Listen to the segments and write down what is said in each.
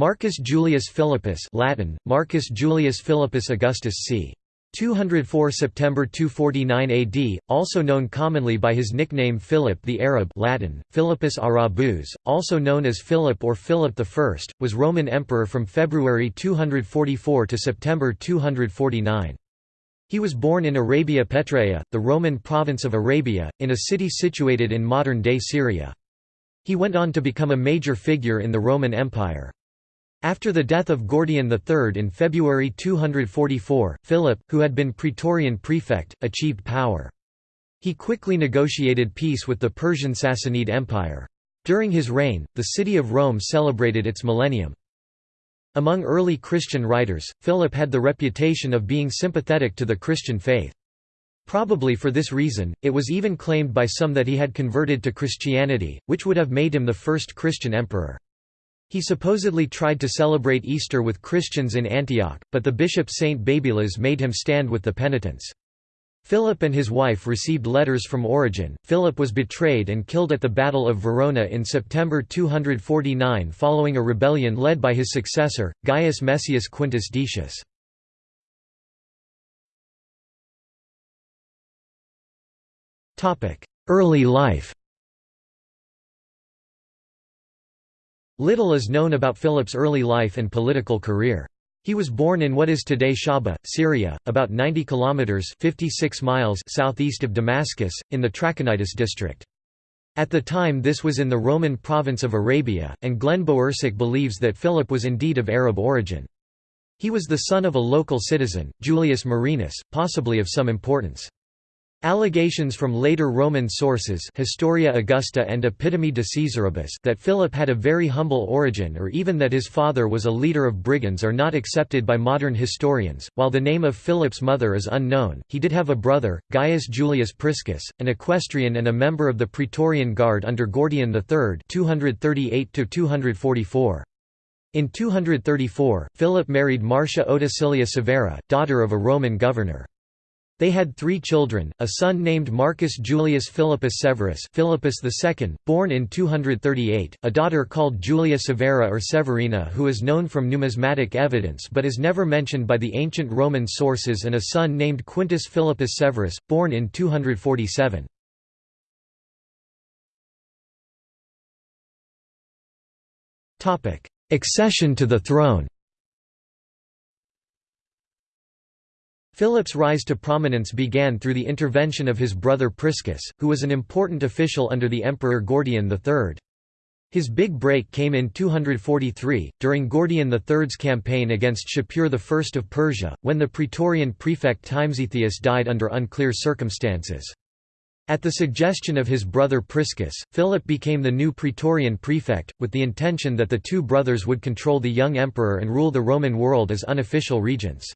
Marcus Julius Philippus Latin, Marcus Julius Philippus Augustus c. 204 September 249 AD, also known commonly by his nickname Philip the Arab Latin, Philippus Arabus, also known as Philip or Philip I, was Roman emperor from February 244 to September 249. He was born in Arabia Petraea, the Roman province of Arabia, in a city situated in modern-day Syria. He went on to become a major figure in the Roman Empire. After the death of Gordian III in February 244, Philip, who had been praetorian prefect, achieved power. He quickly negotiated peace with the Persian Sassanid Empire. During his reign, the city of Rome celebrated its millennium. Among early Christian writers, Philip had the reputation of being sympathetic to the Christian faith. Probably for this reason, it was even claimed by some that he had converted to Christianity, which would have made him the first Christian emperor. He supposedly tried to celebrate Easter with Christians in Antioch, but the bishop Saint Babylas made him stand with the penitents. Philip and his wife received letters from Origen. Philip was betrayed and killed at the Battle of Verona in September 249 following a rebellion led by his successor, Gaius Messius Quintus Decius. Early life Little is known about Philip's early life and political career. He was born in what is today Shahba, Syria, about 90 kilometers (56 miles) southeast of Damascus, in the Trachonitis district. At the time this was in the Roman province of Arabia, and Glenn Bowersock believes that Philip was indeed of Arab origin. He was the son of a local citizen, Julius Marinus, possibly of some importance. Allegations from later Roman sources Historia Augusta and Epitome de Caesaribus that Philip had a very humble origin or even that his father was a leader of brigands are not accepted by modern historians. While the name of Philip's mother is unknown, he did have a brother, Gaius Julius Priscus, an equestrian and a member of the Praetorian Guard under Gordian III 238 -244. In 234, Philip married Marcia Otacilia Severa, daughter of a Roman governor. They had three children, a son named Marcus Julius Philippus Severus Philippus II, born in 238, a daughter called Julia Severa or Severina who is known from numismatic evidence but is never mentioned by the ancient Roman sources and a son named Quintus Philippus Severus, born in 247. Accession to the throne Philip's rise to prominence began through the intervention of his brother Priscus, who was an important official under the Emperor Gordian III. His big break came in 243, during Gordian III's campaign against Shapur I of Persia, when the Praetorian prefect Timesitheus died under unclear circumstances. At the suggestion of his brother Priscus, Philip became the new Praetorian prefect, with the intention that the two brothers would control the young emperor and rule the Roman world as unofficial regents.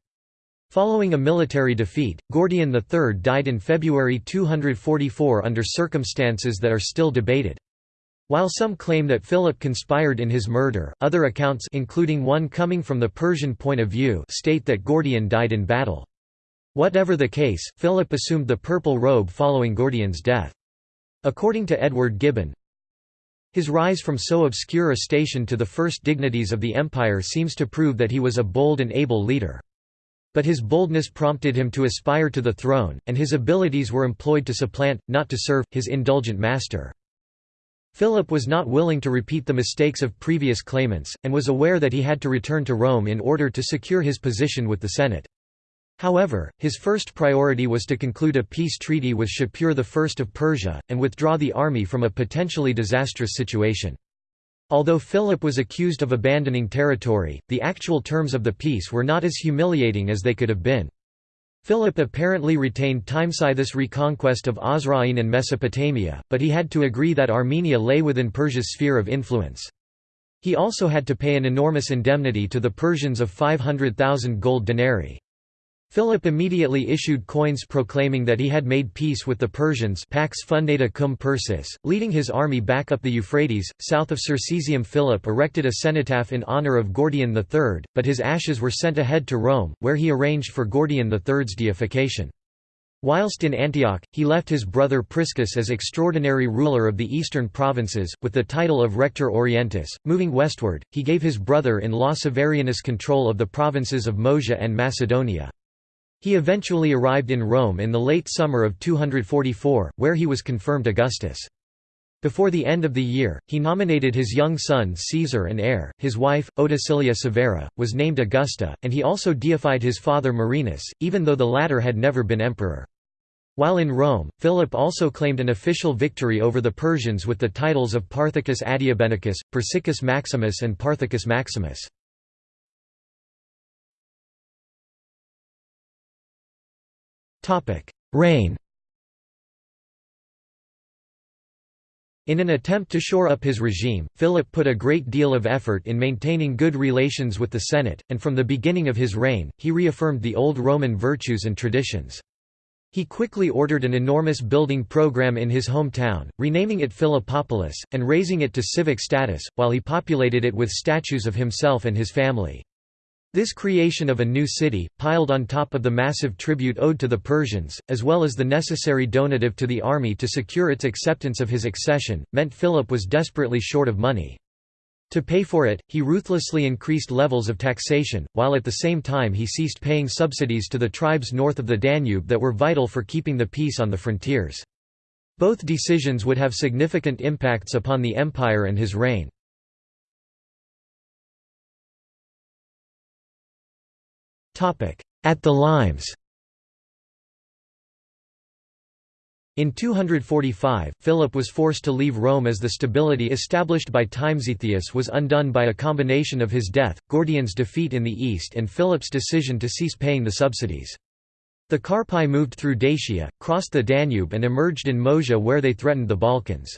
Following a military defeat, Gordian III died in February 244 under circumstances that are still debated. While some claim that Philip conspired in his murder, other accounts including one coming from the Persian point of view state that Gordian died in battle. Whatever the case, Philip assumed the purple robe following Gordian's death. According to Edward Gibbon, his rise from so obscure a station to the first dignities of the empire seems to prove that he was a bold and able leader. But his boldness prompted him to aspire to the throne, and his abilities were employed to supplant, not to serve, his indulgent master. Philip was not willing to repeat the mistakes of previous claimants, and was aware that he had to return to Rome in order to secure his position with the Senate. However, his first priority was to conclude a peace treaty with Shapur I of Persia, and withdraw the army from a potentially disastrous situation. Although Philip was accused of abandoning territory, the actual terms of the peace were not as humiliating as they could have been. Philip apparently retained Timesitheus' reconquest of Osroene and Mesopotamia, but he had to agree that Armenia lay within Persia's sphere of influence. He also had to pay an enormous indemnity to the Persians of 500,000 gold denarii. Philip immediately issued coins proclaiming that he had made peace with the Persians Pax fundata cum Persis, leading his army back up the Euphrates, south of Circesium Philip erected a cenotaph in honour of Gordian III, but his ashes were sent ahead to Rome, where he arranged for Gordian III's deification. Whilst in Antioch, he left his brother Priscus as extraordinary ruler of the eastern provinces, with the title of Rector Orientis. Moving westward, he gave his brother in law Severianus control of the provinces of Moesia and Macedonia. He eventually arrived in Rome in the late summer of 244, where he was confirmed Augustus. Before the end of the year, he nominated his young son Caesar and heir. His wife, Otacilia Severa, was named Augusta, and he also deified his father Marinus, even though the latter had never been emperor. While in Rome, Philip also claimed an official victory over the Persians with the titles of Parthicus Adiabenicus, Persicus Maximus and Parthicus Maximus. Reign In an attempt to shore up his regime, Philip put a great deal of effort in maintaining good relations with the Senate, and from the beginning of his reign, he reaffirmed the old Roman virtues and traditions. He quickly ordered an enormous building program in his hometown, renaming it Philippopolis, and raising it to civic status, while he populated it with statues of himself and his family. This creation of a new city, piled on top of the massive tribute owed to the Persians, as well as the necessary donative to the army to secure its acceptance of his accession, meant Philip was desperately short of money. To pay for it, he ruthlessly increased levels of taxation, while at the same time he ceased paying subsidies to the tribes north of the Danube that were vital for keeping the peace on the frontiers. Both decisions would have significant impacts upon the empire and his reign. At the Limes In 245, Philip was forced to leave Rome as the stability established by Timesitheus was undone by a combination of his death, Gordian's defeat in the east and Philip's decision to cease paying the subsidies. The Carpi moved through Dacia, crossed the Danube and emerged in Moesia where they threatened the Balkans.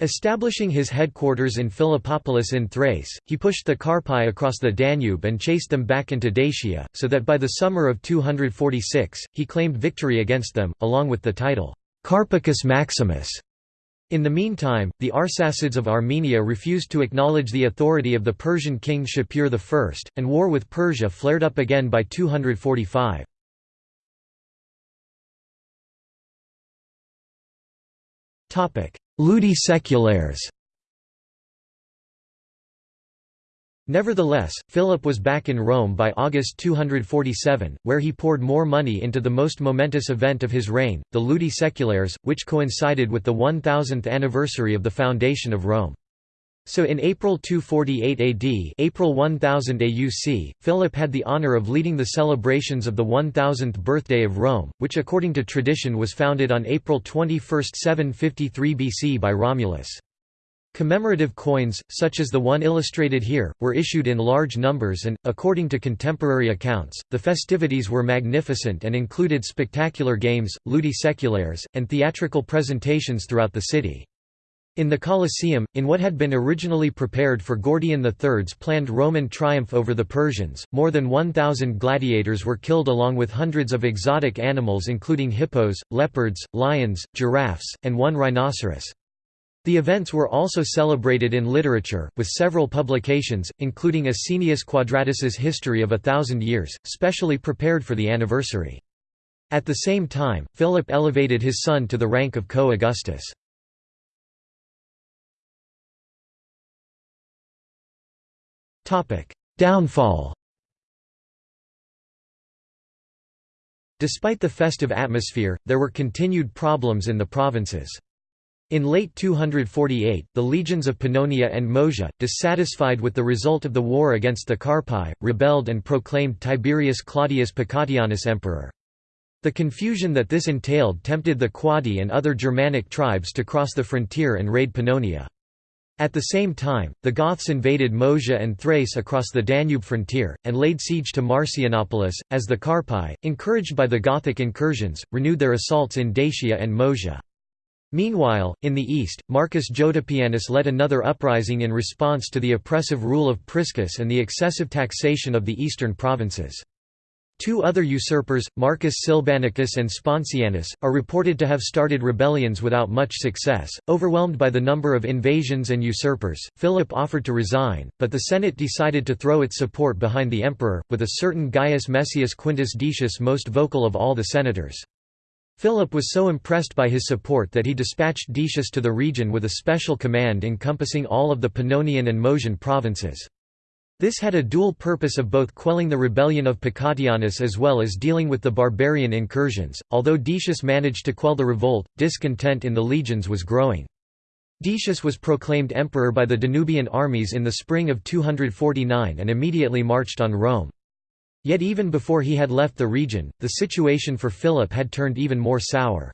Establishing his headquarters in Philippopolis in Thrace, he pushed the Carpi across the Danube and chased them back into Dacia, so that by the summer of 246, he claimed victory against them, along with the title, Carpicus Maximus. In the meantime, the Arsacids of Armenia refused to acknowledge the authority of the Persian king Shapur I, and war with Persia flared up again by 245. Ludi seculares Nevertheless, Philip was back in Rome by August 247, where he poured more money into the most momentous event of his reign, the Ludi Seculares, which coincided with the 1000th anniversary of the foundation of Rome. So in April 248 AD April 1000 AUC, Philip had the honor of leading the celebrations of the 1000th birthday of Rome, which according to tradition was founded on April 21, 753 BC by Romulus. Commemorative coins, such as the one illustrated here, were issued in large numbers and, according to contemporary accounts, the festivities were magnificent and included spectacular games, ludi seculares, and theatrical presentations throughout the city. In the Colosseum, in what had been originally prepared for Gordian III's planned Roman triumph over the Persians, more than 1,000 gladiators were killed along with hundreds of exotic animals including hippos, leopards, lions, giraffes, and one rhinoceros. The events were also celebrated in literature, with several publications, including Asinius Quadratus's History of a Thousand Years, specially prepared for the anniversary. At the same time, Philip elevated his son to the rank of co-Augustus. Downfall Despite the festive atmosphere, there were continued problems in the provinces. In late 248, the legions of Pannonia and Moesia, dissatisfied with the result of the war against the Carpi, rebelled and proclaimed Tiberius Claudius Pacatianus emperor. The confusion that this entailed tempted the Quadi and other Germanic tribes to cross the frontier and raid Pannonia. At the same time, the Goths invaded Moesia and Thrace across the Danube frontier, and laid siege to Marcianopolis, as the Carpi, encouraged by the Gothic incursions, renewed their assaults in Dacia and Moesia. Meanwhile, in the east, Marcus Jotapianus led another uprising in response to the oppressive rule of Priscus and the excessive taxation of the eastern provinces. Two other usurpers, Marcus Silbannacus and Sponsianus, are reported to have started rebellions without much success. Overwhelmed by the number of invasions and usurpers, Philip offered to resign, but the Senate decided to throw its support behind the emperor, with a certain Gaius Messius Quintus Decius most vocal of all the senators. Philip was so impressed by his support that he dispatched Decius to the region with a special command encompassing all of the Pannonian and Moesian provinces. This had a dual purpose of both quelling the rebellion of Pacatianus as well as dealing with the barbarian incursions. Although Decius managed to quell the revolt, discontent in the legions was growing. Decius was proclaimed emperor by the Danubian armies in the spring of 249 and immediately marched on Rome. Yet even before he had left the region, the situation for Philip had turned even more sour.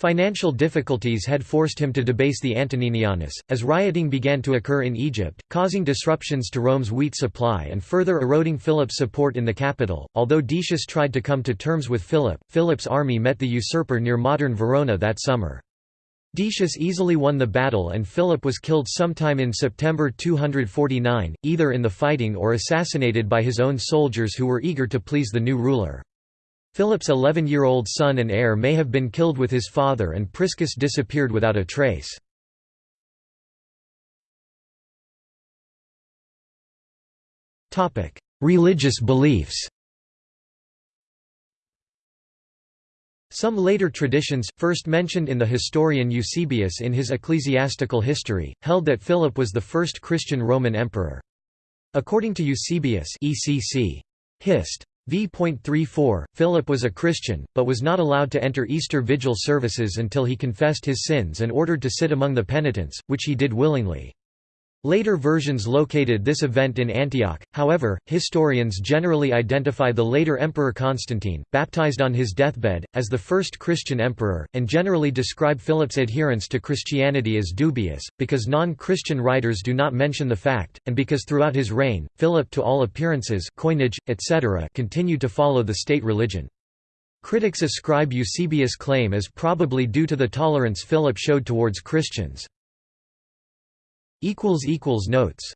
Financial difficulties had forced him to debase the Antoninianus, as rioting began to occur in Egypt, causing disruptions to Rome's wheat supply and further eroding Philip's support in the capital. Although Decius tried to come to terms with Philip, Philip's army met the usurper near modern Verona that summer. Decius easily won the battle and Philip was killed sometime in September 249, either in the fighting or assassinated by his own soldiers who were eager to please the new ruler. Philip's 11-year-old son and heir may have been killed with his father and Priscus disappeared without a trace. Religious beliefs Some later traditions, first mentioned in the historian Eusebius in his ecclesiastical history, held that Philip was the first Christian Roman emperor. According to Eusebius ECC. Hist. v.34, Philip was a Christian, but was not allowed to enter Easter Vigil services until he confessed his sins and ordered to sit among the penitents, which he did willingly. Later versions located this event in Antioch, however, historians generally identify the later Emperor Constantine, baptized on his deathbed, as the first Christian emperor, and generally describe Philip's adherence to Christianity as dubious, because non-Christian writers do not mention the fact, and because throughout his reign, Philip to all appearances coinage, etc. continued to follow the state religion. Critics ascribe Eusebius' claim as probably due to the tolerance Philip showed towards Christians. Notes